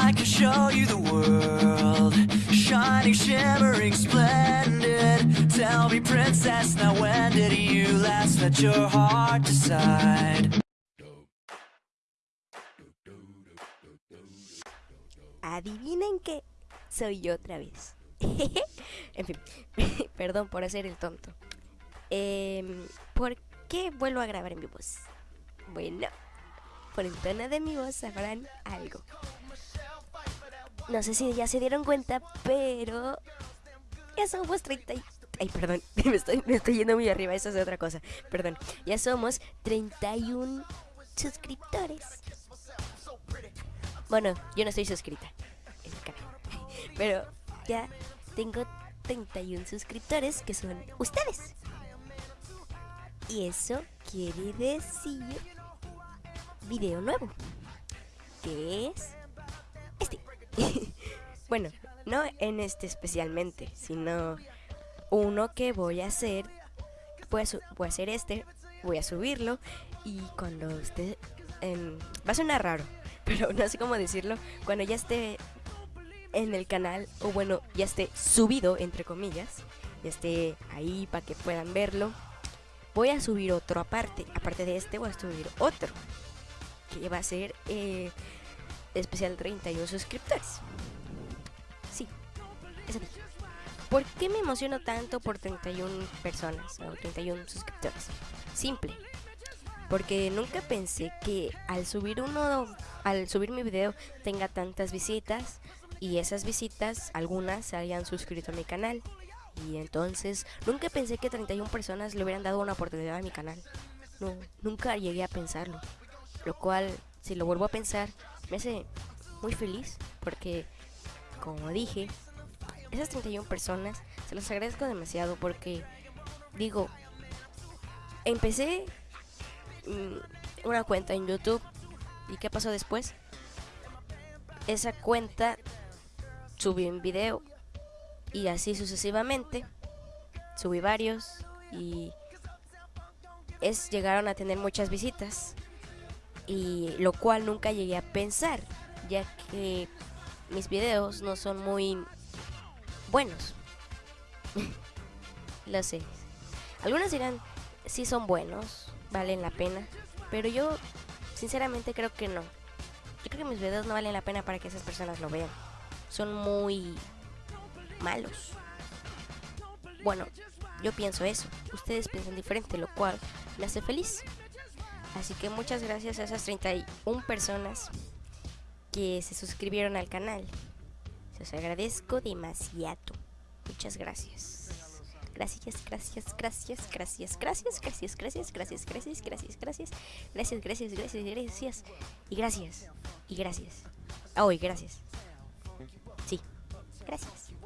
I could show you the world, shining, shimmering, splendid. Tell me, princess, now when did you last let your heart decide? Adivinen qué, soy yo otra vez. en fin, perdón por hacer el tonto. Em, ¿Por qué vuelvo a grabar en mi voz? Bueno, por el tono de mi voz sabrán algo. No sé si ya se dieron cuenta, pero ya somos 30 y... Ay, perdón, me estoy, me estoy yendo muy arriba, eso es otra cosa. Perdón, ya somos 31 suscriptores. Bueno, yo no estoy suscrita en el canal, pero ya tengo 31 suscriptores que son ustedes. Y eso quiere decir video nuevo, que es bueno, no en este especialmente, sino uno que voy a hacer. Su- voy a hacer este, voy a subirlo y cuando esté... va a sonar raro, pero no sé cómo decirlo. Cuando ya esté en el canal, o bueno, ya esté subido, entre comillas, ya esté ahí para que puedan verlo, voy a subir otro aparte. Aparte de este, voy a subir otro, que va a ser eh, especial 31 suscriptores. Sí, eso dije. ¿Por qué me emociono tanto por 31 personas o 31 suscriptores? Simple. Porque nunca pensé que al subir uno, al subir mi video tenga tantas visitas y esas visitas, algunas se hayan suscrito a mi canal. Y entonces nunca pensé que 31 personas le hubieran dado una oportunidad a mi canal. No, nunca llegué a pensarlo. Lo cual, si lo vuelvo a pensar, me hace muy feliz porque, como dije, esas 31 personas se los agradezco demasiado porque, digo, empecé mm, una cuenta en YouTube y ¿qué pasó después? Esa cuenta subí un video y así sucesivamente subí varios y es llegaron a tener muchas visitas y lo cual nunca llegué a pensar ya que mis videos no son muy buenos lo sé algunos dirán sí son buenos valen la pena pero yo sinceramente creo que no yo creo que mis videos no valen la pena para que esas personas lo vean son muy malos. Bueno, yo pienso eso. Ustedes piensan diferente, lo cual me hace feliz. Así que muchas gracias a esas 31 personas que se suscribieron al canal. Se los agradezco demasiado. Muchas gracias. Gracias, gracias, gracias, gracias, gracias, gracias, gracias, gracias, gracias, gracias, gracias, gracias, gracias, gracias, gracias, y gracias, y gracias. Ah, hoy, gracias. Sí, gracias.